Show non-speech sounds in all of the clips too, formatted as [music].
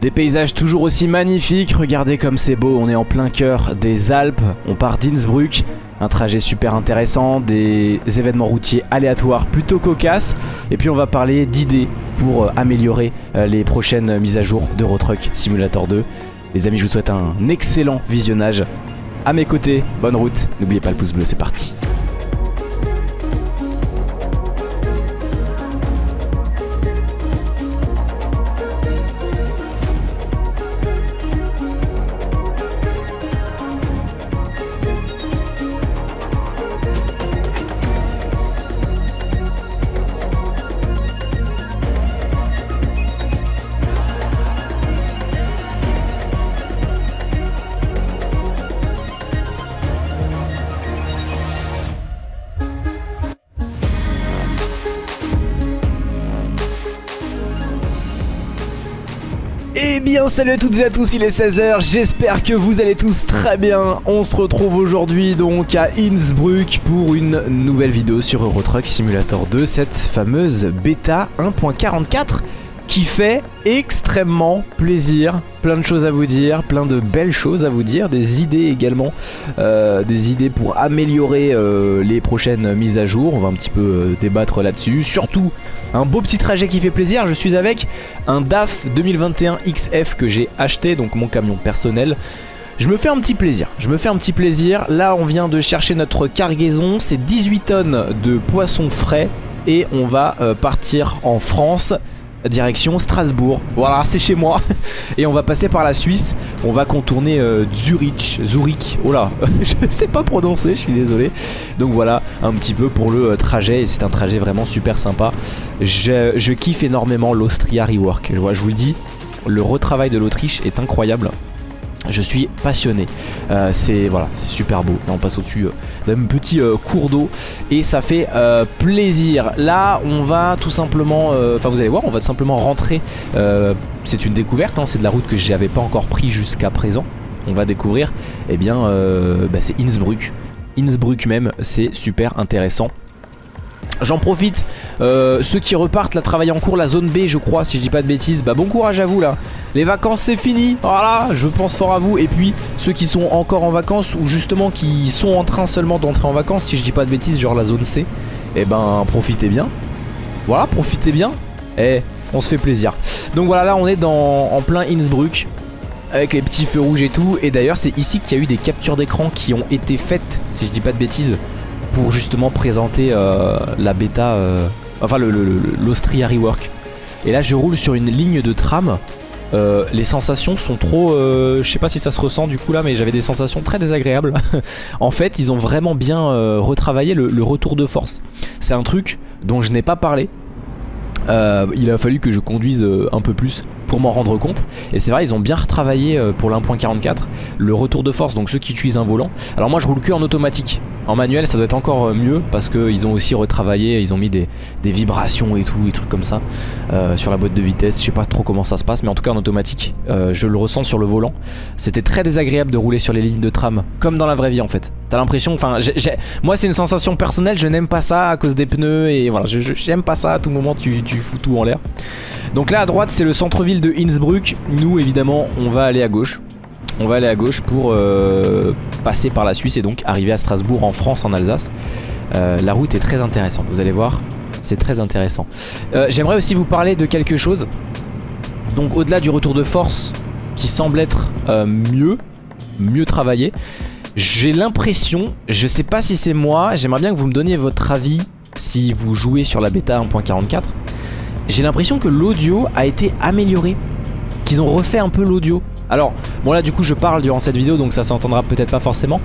Des paysages toujours aussi magnifiques, regardez comme c'est beau, on est en plein cœur des Alpes, on part d'Innsbruck, un trajet super intéressant, des événements routiers aléatoires plutôt cocasses, et puis on va parler d'idées pour euh, améliorer euh, les prochaines mises à jour d'Eurotruck Simulator 2. Les amis, je vous souhaite un excellent visionnage. À mes côtés, bonne route, n'oubliez pas le pouce bleu, c'est parti. Bien salut à toutes et à tous, il est 16h, j'espère que vous allez tous très bien. On se retrouve aujourd'hui donc à Innsbruck pour une nouvelle vidéo sur Euro Truck Simulator 2, cette fameuse bêta 1.44 qui fait extrêmement plaisir. Plein de choses à vous dire, plein de belles choses à vous dire, des idées également, euh, des idées pour améliorer euh, les prochaines mises à jour. On va un petit peu euh, débattre là-dessus. Surtout, un beau petit trajet qui fait plaisir. Je suis avec un DAF 2021 XF que j'ai acheté, donc mon camion personnel. Je me fais un petit plaisir, je me fais un petit plaisir. Là, on vient de chercher notre cargaison, c'est 18 tonnes de poissons frais et on va partir en France direction Strasbourg. Voilà, c'est chez moi. [laughs] Et on va passer par la Suisse. On va contourner euh, Zurich. Zurich. Oh là, [laughs] je sais pas prononcer, je suis désolé. Donc voilà, un petit peu pour le euh, trajet. Et c'est un trajet vraiment super sympa. Je, je kiffe énormément l'Austria Rework. Je, vois, je vous le dis, le retravail de l'Autriche est incroyable. Je suis passionné, euh, c'est voilà, c'est super beau. Là on passe au-dessus euh, d'un petit euh, cours d'eau et ça fait plaisir. Là on va tout simplement, enfin vous allez voir, on va tout simplement rentrer. c'est une découverte, hein, c'est de la route que j'avais pas encore pris jusqu'à présent. On va découvrir, eh bien, bah, c'est Innsbruck. Innsbruck même, c'est super intéressant. J'en profite, euh, ceux qui repartent là travailler en cours, la zone B je crois si je dis pas de bêtises, bah bon courage à vous là. Les vacances c'est fini, voilà, je pense fort à vous. Et puis ceux qui sont encore en vacances ou justement qui sont en train seulement d'entrer en vacances Si je dis pas de bêtises, genre la zone C Eh ben profitez bien. Voilà, profitez bien. Eh, on se fait plaisir. Donc voilà là on est dans, en plein Innsbruck avec les petits feux rouges et tout. Et d'ailleurs c'est ici qu'il y a eu des captures d'écran qui ont été faites Si je dis pas de bêtises pour justement présenter euh, la bêta, euh, enfin l'Austria Rework. Et là je roule sur une ligne de tram. Euh, les sensations sont trop, euh, je sais pas si ça se ressent du coup là, mais j'avais des sensations très désagréables. [laughs] en fait, ils ont vraiment bien euh, retravaillé le, le retour de force. C'est un truc dont je n'ai pas parlé. Euh, il a fallu que je conduise un peu plus pour m'en rendre compte. Et c'est vrai ils ont bien retravaillé euh, pour l'1.44 le retour de force donc ceux qui utilisent un volant. Alors moi je roule que en automatique. En manuel ça doit être encore euh, mieux parce qu'ils ont aussi retravaillé ils ont mis des, vibrations et tout des trucs comme ça euh, sur la boîte de vitesse. Je sais pas trop comment ça se passe mais en tout cas en automatique je le ressens sur le volant. C'était très désagréable de rouler sur les lignes de tram comme dans la vraie vie en fait. T'as l'impression enfin moi c'est une sensation personnelle je n'aime pas ça à cause des pneus et voilà je- je- j'aime pas ça à tout moment tu, tu fous tout en l'air donc là à droite c'est le centre-ville de Innsbruck. Nous évidemment on va aller à gauche. On va aller à gauche pour euh, passer par la Suisse et donc arriver à Strasbourg en France, en Alsace. Euh, la route est très intéressante, vous allez voir, c'est très intéressant. Euh, J'aimerais aussi vous parler de quelque chose. Donc au-delà du retour de force qui semble être mieux, mieux travaillé, j'ai l'impression, je sais pas si c'est moi, j'aimerais bien que vous me donniez votre avis si vous jouez sur la bêta 1.44 j'ai l'impression que l'audio a été amélioré. Qu'ils ont refait un peu l'audio. Alors, bon là du coup je parle durant cette vidéo donc ça s'entendra peut-être pas forcément.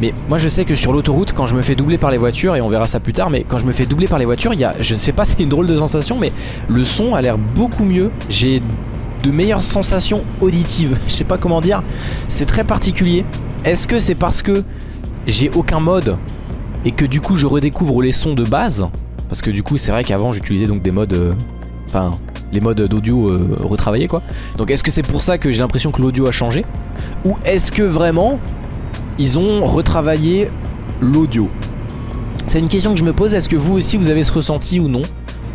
Mais moi je sais que sur l'autoroute quand je me fais doubler par les voitures, et on verra ça plus tard, mais quand je me fais doubler par les voitures, il y a, je sais pas [laughs] c'est une drôle de sensation, mais le son a l'air beaucoup mieux. J'ai de meilleures sensations auditives. [laughs] Je sais pas comment dire. C'est très particulier. Est-ce que c'est parce que j'ai aucun mode et que du coup je redécouvre les sons de base? Parce que du coup c'est vrai qu'avant j'utilisais donc des modes... euh, Enfin, les modes d'audio euh, retravaillés quoi. Donc est-ce que c'est pour ça que j'ai l'impression que l'audio a changé? Ou est-ce que vraiment ils ont retravaillé l'audio? C'est une question que je me pose, est-ce que vous aussi vous avez ce ressenti ou non?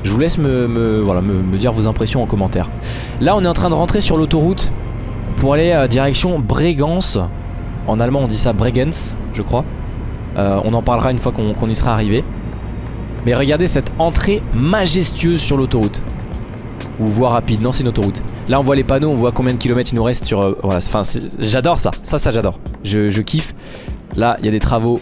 Je vous laisse me, dire vos impressions en commentaire. Là on est en train de rentrer sur l'autoroute pour aller à direction Bregance. En allemand on dit ça Bregenz je crois. Euh, on en parlera une fois qu'on y sera arrivé. Mais regardez cette entrée majestueuse sur l'autoroute. Ou voie rapide, non c'est une autoroute. Là on voit les panneaux, on voit combien de kilomètres il nous reste sur... Euh, voilà, j'adore ça, ça ça j'adore. Je, je kiffe. Là il y a des travaux,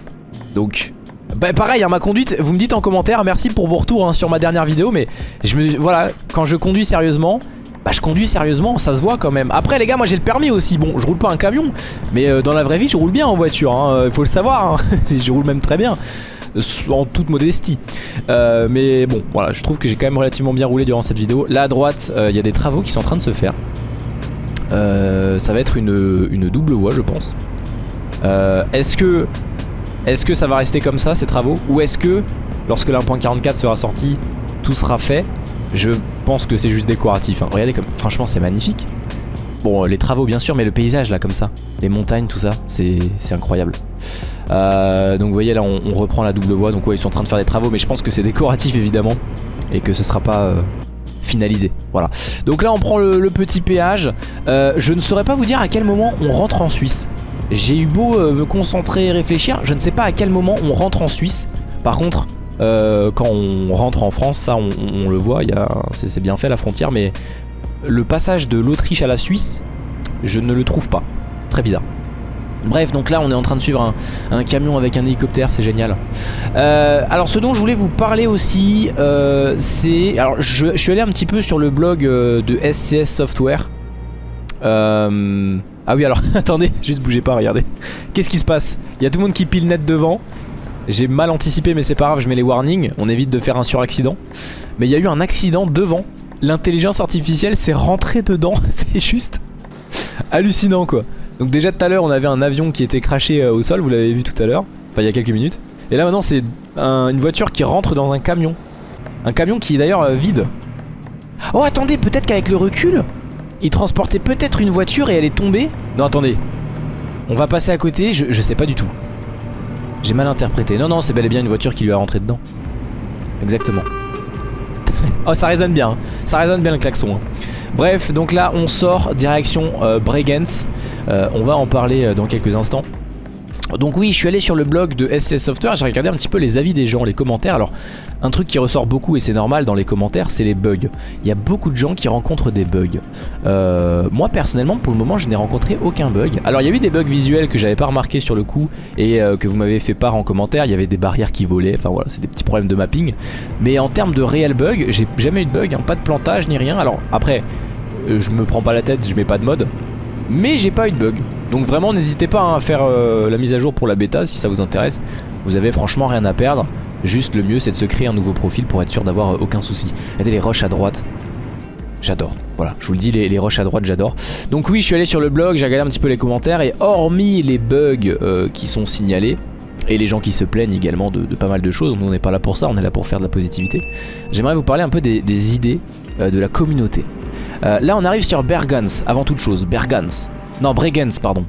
donc bah pareil, hein, ma conduite, vous me dites en commentaire, merci pour vos retours hein, sur ma dernière vidéo, mais je me, voilà, quand je conduis sérieusement, bah je conduis sérieusement, ça se voit quand même. Après les gars, moi j'ai le permis aussi, bon, je roule pas un camion, mais euh, dans la vraie vie, je roule bien en voiture, il hein, faut le savoir, [laughs] je roule même très bien en toute modestie. Euh, mais bon voilà je trouve que j'ai quand même relativement bien roulé durant cette vidéo. Là à droite euh, il y a des travaux qui sont en train de se faire. Ça va être une, une double voie je pense. Est-ce que est-ce que ça va rester comme ça ces travaux? Ou est-ce que lorsque l'1.44 sera sorti tout sera fait? Je pense que c'est juste décoratif hein. Regardez comme franchement c'est magnifique. Bon les travaux bien sûr mais le paysage là comme ça. Les montagnes tout ça c'est incroyable euh, Donc vous voyez là on, reprend la double voie Donc ouais ils sont en train de faire des travaux mais je pense que c'est décoratif évidemment Et que ce sera pas... Euh, finalisé voilà donc là on prend le, petit péage euh, je ne saurais pas vous dire à quel moment on rentre en Suisse j'ai eu beau me concentrer et réfléchir, je ne sais pas à quel moment on rentre en Suisse. Par contre, quand on rentre en France, ça on, le voit, c'est bien fait la frontière, mais le passage de l'Autriche à la Suisse, je ne le trouve pas. Très bizarre. Bref, donc là on est en train de suivre un, camion avec un hélicoptère, c'est génial. Euh, alors ce dont je voulais vous parler aussi, c'est... Alors je, suis allé un petit peu sur le blog de SCS Software. Euh... Ah oui alors [laughs] attendez juste bougez pas regardez. Qu'est-ce qui se passe? Il y a tout le monde qui pile net devant. J'ai mal anticipé mais c'est pas grave je mets les warnings. On évite de faire un suraccident. Mais il y a eu un accident devant. L'intelligence artificielle s'est rentrée dedans [laughs] C'est juste hallucinant quoi. Donc déjà tout à l'heure on avait un avion qui était craché euh, au sol Vous l'avez vu tout à l'heure Enfin il y a quelques minutes. Et là maintenant c'est une voiture qui rentre dans un camion. Un camion qui est d'ailleurs euh, vide. Oh attendez peut-être qu'avec le recul il transportait peut-être une voiture et elle est tombée. Non attendez. On va passer à côté, je, sais pas du tout. J'ai mal interprété. Non non c'est bel et bien une voiture qui lui a rentré dedans. Exactement. [laughs] Oh ça résonne bien hein. Ça résonne bien le klaxon hein. Bref donc là on sort direction euh, Bregenz euh, On va en parler euh, dans quelques instants donc oui, je suis allé sur le blog de SC Software, j'ai regardé un petit peu les avis des gens, les commentaires. Alors, un truc qui ressort beaucoup et c'est normal dans les commentaires, c'est les bugs. Il y a beaucoup de gens qui rencontrent des bugs. Euh, moi personnellement, pour le moment, je n'ai rencontré aucun bug. Alors, il y a eu des bugs visuels que j'avais pas remarqué sur le coup et euh, que vous m'avez fait part en commentaire. Il y avait des barrières qui volaient, enfin voilà, c'est des petits problèmes de mapping. Mais en termes de réel bug, j'ai jamais eu de bug, hein. pas de plantage ni rien. Alors après, euh, je me prends pas la tête, je mets pas de mode. Mais j'ai pas eu de bug. Donc vraiment n'hésitez pas hein, à faire euh, la mise à jour pour la bêta si ça vous intéresse. Vous avez franchement rien à perdre. Juste le mieux c'est de se créer un nouveau profil pour être sûr d'avoir euh, aucun souci. Regardez les roches à droite. J'adore. Voilà, je vous le dis, les, roches à droite, j'adore. Donc oui, je suis allé sur le blog, j'ai regardé un petit peu les commentaires et hormis les bugs euh, qui sont signalés, et les gens qui se plaignent également de, pas mal de choses, on n'est pas là pour ça, on est là pour faire de la positivité. J'aimerais vous parler un peu des, idées de la communauté. Là on arrive sur Bergans, avant toute chose, Bergans. Non, Bregenz, pardon.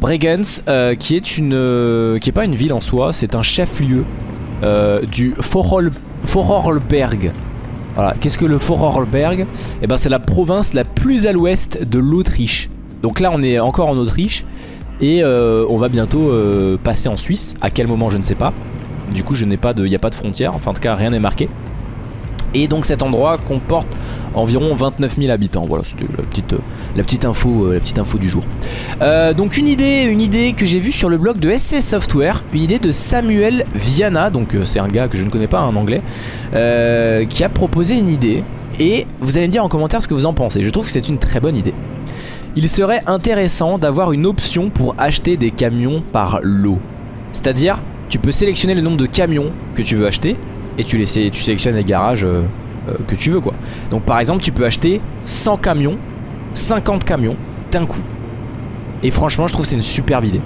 Bregenz, euh, qui est une, euh, qui est pas une ville en soi, c'est un chef-lieu euh, du Vorarlberg. Voilà, qu'est-ce que le Vorarlberg Eh ben, c'est la province la plus à l'ouest de l'Autriche. Donc là, on est encore en Autriche et on va bientôt passer en Suisse. À quel moment, je ne sais pas. Du coup, je n'ai pas il n'y a pas de frontière. Enfin, en tout cas, rien n'est marqué. Et donc cet endroit comporte environ 29 000 habitants. Voilà, c'était la petite, la petite info, euh, la petite info du jour. Euh, donc une idée, une idée que j'ai vue sur le blog de SC Software, une idée de Samuel Viana, donc euh, c'est un gars que je ne connais pas en anglais, qui a proposé une idée. Et vous allez me dire en commentaire ce que vous en pensez. Je trouve que c'est une très bonne idée. Il serait intéressant d'avoir une option pour acheter des camions par lot. C'est-à-dire, tu peux sélectionner le nombre de camions que tu veux acheter et tu, les, tu sélectionnes les garages euh, euh, que tu veux quoi. Donc par exemple tu peux acheter 100 camions, 50 camions d'un coup. Et franchement je trouve c'est une superbe idée.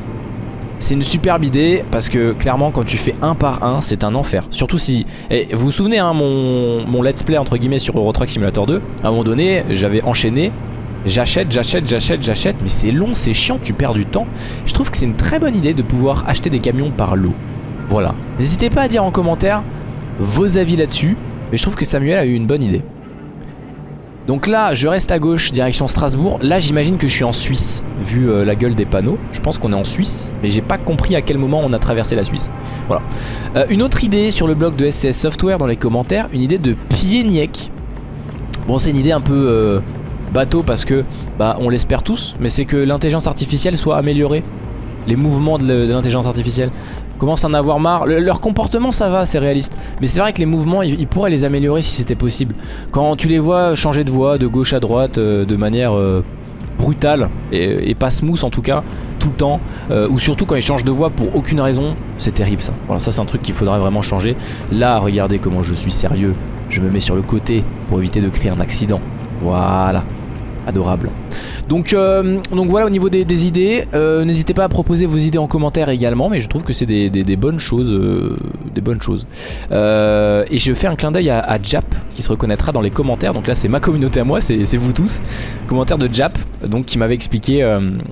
C'est une superbe idée parce que clairement quand tu fais un par un c'est un enfer Surtout si... Et vous vous souvenez hein, mon, mon let's play entre guillemets sur Euro Truck Simulator 2 À un moment donné j'avais enchaîné J'achète, j'achète, j'achète, j'achète Mais c'est long, c'est chiant, tu perds du temps Je trouve que c'est une très bonne idée de pouvoir acheter des camions par lot Voilà N'hésitez pas à dire en commentaire vos avis là-dessus. Mais je trouve que Samuel a eu une bonne idée. Donc là, je reste à gauche, direction Strasbourg. Là, j'imagine que je suis en Suisse, vu euh, la gueule des panneaux. Je pense qu'on est en Suisse, mais j'ai pas compris à quel moment on a traversé la Suisse. Voilà. Euh, une autre idée sur le blog de SCS Software dans les commentaires, une idée de Pieniek. Bon, c'est une idée un peu euh, bateau parce que, bah, on l'espère tous, mais c'est que l'intelligence artificielle soit améliorée. Les mouvements de l'intelligence artificielle commencent à en avoir marre. leur comportement, ça va, c'est réaliste. Mais c'est vrai que les mouvements, ils, pourraient les améliorer si c'était possible. Quand tu les vois changer de voie de gauche à droite euh, de manière euh, brutale et, pas smooth en tout cas, tout le temps, euh, ou surtout quand ils changent de voie pour aucune raison, c'est terrible ça. Voilà, ça c'est un truc qu'il faudrait vraiment changer. Là, regardez comment je suis sérieux. Je me mets sur le côté pour éviter de créer un accident. Voilà adorable. Donc, euh, donc voilà au niveau des, idées, euh, n'hésitez pas à proposer vos idées en commentaire également, mais je trouve que c'est des, bonnes choses, des bonnes choses. Euh, et je fais un clin d'œil à, Jap qui se reconnaîtra dans les commentaires. Donc là c'est ma communauté à moi, c'est vous tous. Commentaire de Jap, donc qui m'avait expliqué,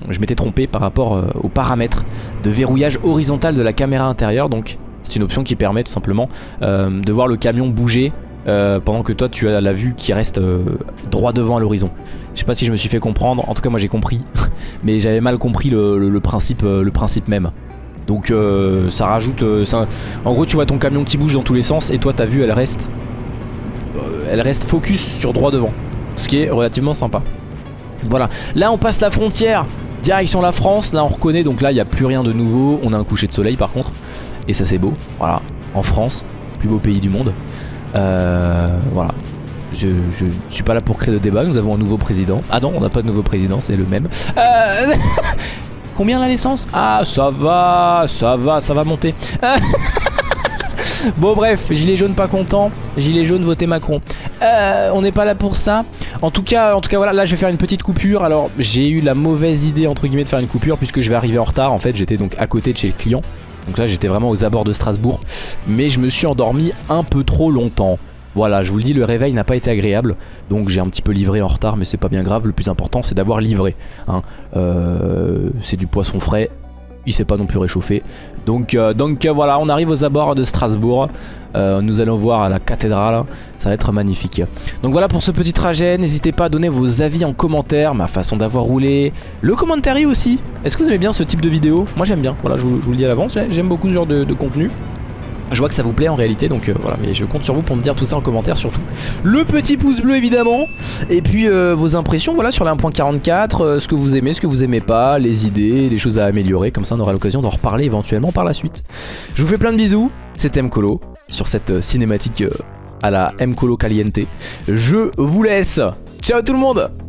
je m'étais trompé par rapport aux paramètres de verrouillage horizontal de la caméra intérieure. Donc c'est une option qui permet tout simplement de voir le camion bouger euh, pendant que toi tu as la vue qui reste euh, droit devant à l'horizon. Je sais pas si je me suis fait comprendre, en tout cas moi j'ai compris, [laughs] mais j'avais mal compris le, principe, euh, le principe même. Donc ça rajoute... En gros tu vois ton camion qui bouge dans tous les sens et toi ta vue elle reste... elle reste focus sur droit devant. Ce qui est relativement sympa. Voilà. Là on passe la frontière, direction la France. Là on reconnaît, donc là il n'y a plus rien de nouveau. On a un coucher de soleil par contre. Et ça c'est beau. Voilà. En France, plus beau pays du monde. Euh, voilà. Je, je, suis pas là pour créer de débat, nous avons un nouveau président. Ah non, on n'a pas de nouveau président, c'est le même. Euh... [laughs] Combien la l'essence Ah, ça va, ça va, ça va monter. [laughs] bon bref, gilet jaune pas content, gilet jaune voté Macron. Euh, on n'est pas là pour ça. En tout cas, en tout cas voilà, là je vais faire une petite coupure. Alors j'ai eu la mauvaise idée entre guillemets de faire une coupure puisque je vais arriver en retard. En fait, j'étais donc à côté de chez le client. Donc là j'étais vraiment aux abords de Strasbourg Mais je me suis endormi un peu trop longtemps voilà, je vous le dis, le réveil n'a pas été agréable. Donc j'ai un petit peu livré en retard, mais c'est pas bien grave. Le plus important, c'est d'avoir livré. Hein. Euh, c'est du poisson frais il s'est pas non plus réchauffé. Donc, euh, euh, voilà, on arrive aux abords de Strasbourg. Euh, nous allons voir la cathédrale, ça va être magnifique. Donc voilà pour ce petit trajet, n'hésitez pas à donner vos avis en commentaire, ma façon d'avoir roulé, le commentaire aussi. Est-ce que vous aimez bien ce type de vidéo? Moi j'aime bien, voilà, je vous, le dis à l'avance, j'aime beaucoup ce genre de contenu. Je vois que ça vous plaît en réalité donc euh, voilà. Mais je compte sur vous pour me dire tout ça en commentaire surtout. Le petit pouce bleu évidemment. Et puis euh, vos impressions voilà sur la 1.44 euh, Ce que vous aimez, ce que vous aimez pas Les idées, les choses à améliorer Comme ça on aura l'occasion d'en reparler éventuellement par la suite. Je vous fais plein de bisous. C'était Mkolo sur cette cinématique à la Mkolo Caliente. Je vous laisse. Ciao tout le monde